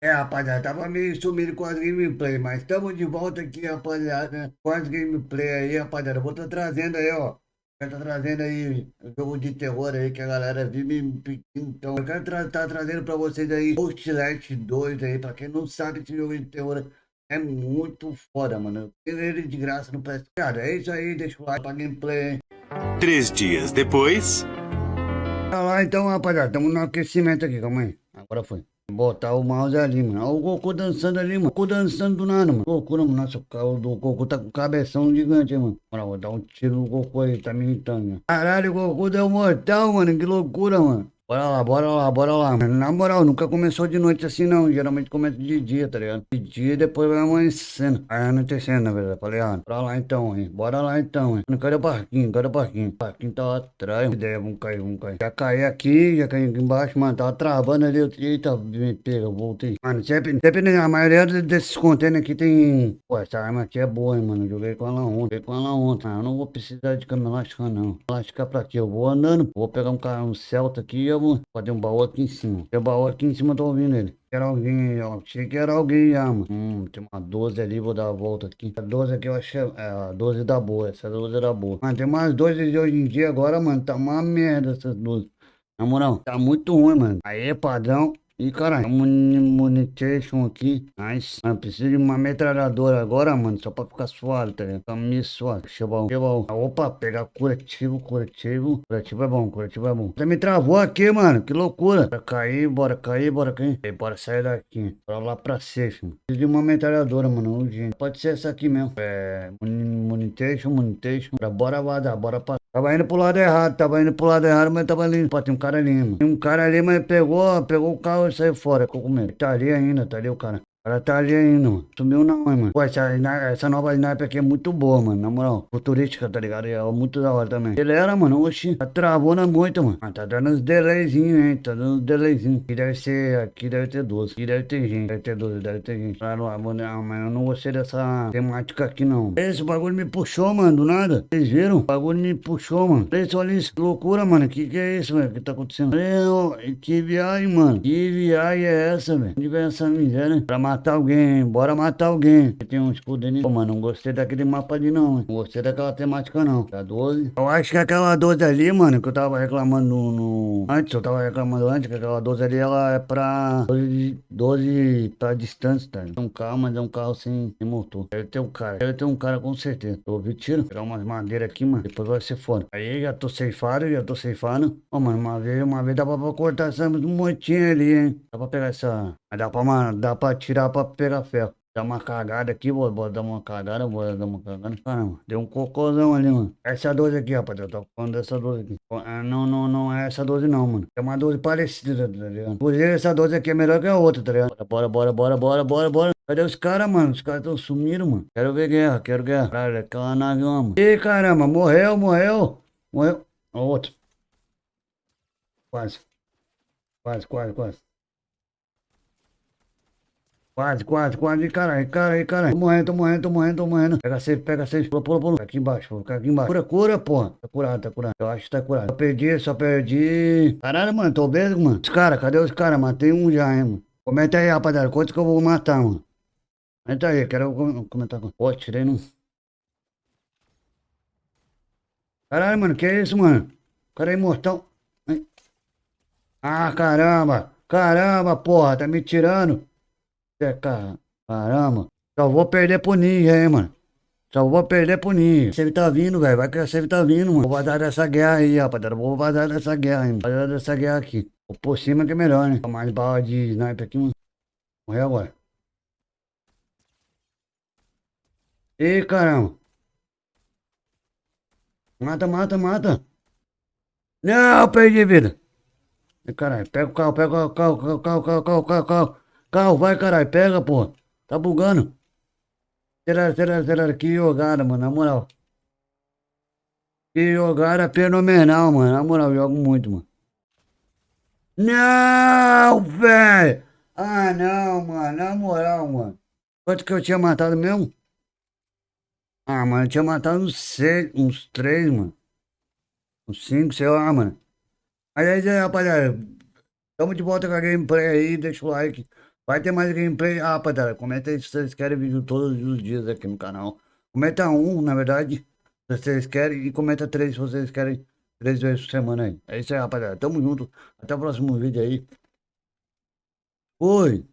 É, rapaziada, tava meio sumido com as gameplay, mas estamos de volta aqui, rapaziada, com as gameplay aí, rapaziada. Eu vou estar trazendo aí, ó. Eu tô trazendo aí o jogo de terror aí que a galera vive me pedindo. Então, eu quero estar tra trazendo pra vocês aí Outlast 2 aí. Pra quem não sabe, esse jogo de terror é muito foda, mano. Eu tenho ele de graça no PS. Cara, é isso aí, deixa o like pra gameplay. Três dias depois. Tá lá então, rapaziada. Estamos no aquecimento aqui, calma aí. Agora foi. Botar o mouse ali, mano. Olha o Goku dançando ali, mano. Goku dançando do nada, mano. Goku, mano. Nossa, o do Goku tá com cabeção gigante, mano. Bora, vou dar um tiro no Goku aí, tá me mano. Caralho, o Goku deu mortal, mano. Que loucura, mano. Bora lá, bora lá, bora lá. Na moral, nunca começou de noite assim não. Geralmente começa de dia, tá ligado? De dia depois vai amanhecendo. Aí anoitecendo, na verdade. Falei, ah, bora lá então, hein. Bora lá então, hein. Cadê o parquinho? Cadê o parquinho? O parquinho tá lá atrás. Ideia, vamos cair, vamos cair. Já caí aqui, já caí aqui embaixo, mano. Tava travando ali. Eita, me pega, voltei. Mano, sempre, sempre a maioria desses containers aqui tem... Pô, essa arma aqui é boa, hein, mano. Joguei com ela ontem. Joguei com ela ontem. Ah, eu não vou precisar de câmera elástica, não. Elástica pra quê? Eu vou andando. Vou pegar um um Celta aqui e eu vou fazer um baú aqui em cima. Tem um baú aqui em cima, tô ouvindo ele. Era alguém, ó. Achei que era alguém já, mano. Hum, tem uma 12 ali, vou dar a volta aqui. A 12 aqui eu achei. É, a 12 da boa. Essa 12 era boa. Mas tem mais 12 de hoje em dia agora, mano. Tá uma merda essas 12. Na moral, tá muito ruim, mano. Aí, padrão. Ih, caralho, munition aqui. Nice. Preciso de uma metralhadora agora, mano. Só pra ficar suave, tá ligado? Ficar meio suave. Deixa eu ver. Opa, pegar curativo, curativo. Curativo é bom, curativo é bom. Você me travou aqui, mano. Que loucura. Bora cair, bora cair, bora cair. Aí, bora sair daqui. Bora lá pra safe, mano. Preciso de uma metralhadora, mano. Urgente. Pode ser essa aqui mesmo. É. Munitation, munitation. Bora vazar, bora pra Tava indo pro lado errado, tava indo pro lado errado, mas tava ali. Pô, tem um cara ali, mano. Tem um cara ali, mas pegou, pegou o carro e saiu fora. Ficou com medo. Tá ali ainda, tá ali o cara. Ela tá ali ainda, mano. Sumiu não, mano. Pô, essa, essa nova sniper aqui é muito boa, mano. Na moral. Futurística, tá ligado? É muito da hora também. Ele era, mano. Oxi. Tá travando muito, mano. Ah, tá dando uns delayzinhos, hein. Tá dando uns delayzinhos. Aqui deve ser. Aqui deve ter 12. Aqui deve ter gente. Deve ter 12, deve ter gente. Claro, não, mas eu não gostei dessa temática aqui, não. Esse bagulho me puxou, mano. Do nada. Vocês viram? O bagulho me puxou, mano. Esse, olha isso. Que loucura, mano. Que que é isso, velho? Que tá acontecendo? Que viagem, mano. Que viagem é essa, velho? Onde vem essa miséria? Pra matar alguém, bora matar alguém. Tem um escudo ali. Pô, mano, não gostei daquele mapa ali não, hein? Não gostei daquela temática não. Tá 12. Eu acho que aquela 12 ali, mano, que eu tava reclamando no... Antes, eu tava reclamando antes, que aquela 12 ali, ela é pra... 12, 12 pra distância, tá? É um carro, mas é um carro sem, sem motor. Deve ter um cara. Deve ter um cara com certeza. Eu ouvi tiro. Pegar umas madeiras aqui, mano. Depois vai ser foda. Aí já tô ceifado, já tô ceifado. Ó, mano, uma vez, uma vez dá pra cortar essa moitinha ali, hein? Dá pra pegar essa... Dá pra, mano, dá pra tirar pra pegar ferro. Dá uma cagada aqui, vou dar uma cagada, vou dar uma cagada. Caramba, deu um cocôzão ali, mano. Essa 12 aqui, rapaz, eu tô falando dessa 12 aqui. Ah, não, não, não é essa 12 não, mano. É uma 12 parecida, tá ligado? Inclusive, essa 12 aqui é melhor que a outra, tá ligado? Bora, bora, bora, bora, bora, bora. Cadê os caras, mano? Os caras tão sumindo, mano. Quero ver guerra, quero guerra. Caralho, aquela nave, mano. Ih, caramba, morreu, morreu. Morreu. Outro. Quase. Quase, quase, quase. Quase, quase, quase, caralho, caralho, caralho. Tô morrendo, tô morrendo, tô morrendo, tô morrendo. Pega seis, pega seis, pula, pula, pula. Aqui embaixo, vou ficar aqui embaixo. Cura, cura, porra. Tá curado, tá curado. Eu acho que tá curado. Só perdi, só perdi. Caralho, mano, tô obeso, mano. Os caras, cadê os caras? Matei um já, hein, mano. Comenta aí, rapaziada, quantos que eu vou matar, mano. Comenta aí, quero comentar. Pô, tirei no... Caralho, mano, que é isso, mano? O cara é imortal. Ah, caramba. Caramba, porra, tá me tirando. É, caramba. Só vou perder pro ninja, hein, mano. Só vou perder pro ninja. Você tá vindo, velho. Vai que você tá vindo, mano. Vou vazar dessa guerra aí, rapaziada. Vou vazar dessa guerra aí, Vou vazar dessa guerra aqui. Vou por cima que é melhor, né? Mais bala de sniper aqui, mano. Morreu agora. Ih, caramba. Mata, mata, mata. Não, perdi vida. Caralho, pega o carro, pega o carro, carro, carro, carro, carro, carro, carro. Carro, vai, caralho, pega, pô. Tá bugando. Acelera, acelera, acelera. Que jogada, mano, na moral. Que jogada fenomenal, mano. Na moral, jogo muito, mano. Não, velho. Ah, não, mano. Na moral, mano. Quanto que eu tinha matado mesmo? Ah, mano, eu tinha matado uns seis, uns três, mano. Uns cinco, sei lá, mano. Aí, aí, rapaziada. Tamo de volta com a gameplay aí. Deixa o like. Vai ter mais gameplay. Ah, rapaziada, comenta aí se vocês querem vídeo todos os dias aqui no canal. Comenta um, na verdade, se vocês querem. E comenta três se vocês querem três vezes por semana aí. É isso aí, rapaziada. Tamo junto. Até o próximo vídeo aí. Fui.